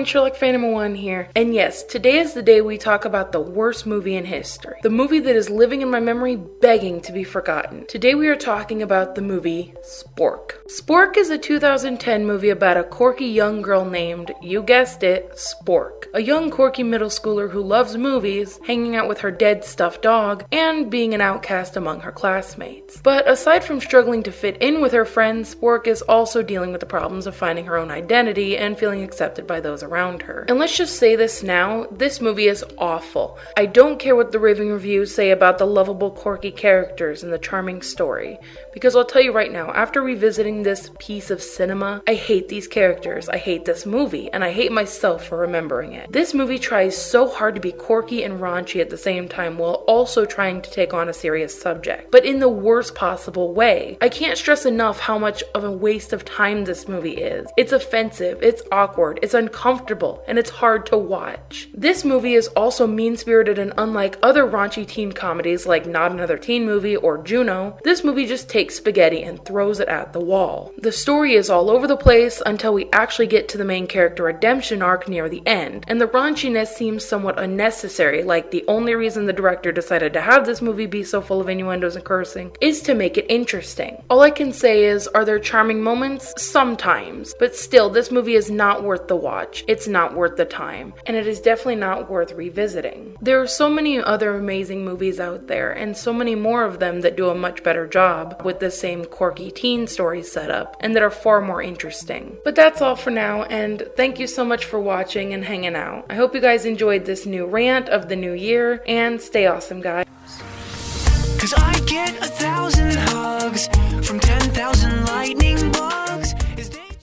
everyone, Sherlock Phantom 1 here. And yes, today is the day we talk about the worst movie in history. The movie that is living in my memory, begging to be forgotten. Today we are talking about the movie Spork. Spork is a 2010 movie about a quirky young girl named, you guessed it, Spork. A young quirky middle schooler who loves movies, hanging out with her dead stuffed dog, and being an outcast among her classmates. But aside from struggling to fit in with her friends, Spork is also dealing with the problems of finding her own identity and feeling accepted by those around her. And let's just say this now this movie is awful. I don't care what the raving reviews say about the lovable, quirky characters and the charming story, because I'll tell you right now, after revisiting this piece of cinema, I hate these characters, I hate this movie, and I hate myself for remembering it. This movie tries so hard to be quirky and raunchy at the same time while also trying to take on a serious subject, but in the worst possible way. I can't stress enough how much of a waste of time this movie is. It's offensive, it's awkward, it's uncomfortable, and it's hard to watch. This movie is also mean spirited and unlike other raunchy teen comedies like Not Another Teen Movie or Juno, this movie just takes spaghetti and throws it at the wall. The story is all over the place until we actually get to the main character redemption arc near the end, and the raunchiness seems somewhat unnecessary, like the only reason the director decided to have this movie be so full of innuendos and cursing is to make it interesting. All I can say is, are there charming moments? Sometimes, but still, this movie is not worth the watch. It's not worth the time, and it is definitely not worth revisiting. There are so many other amazing movies out there, and so many more of them that do a much better job with the same quirky teen story setup, and that are far more interesting. But that's all for now, and thank you so much for watching and hanging out. I hope you guys enjoyed this new rant of the new year, and stay awesome, guys. Cause I get a thousand hugs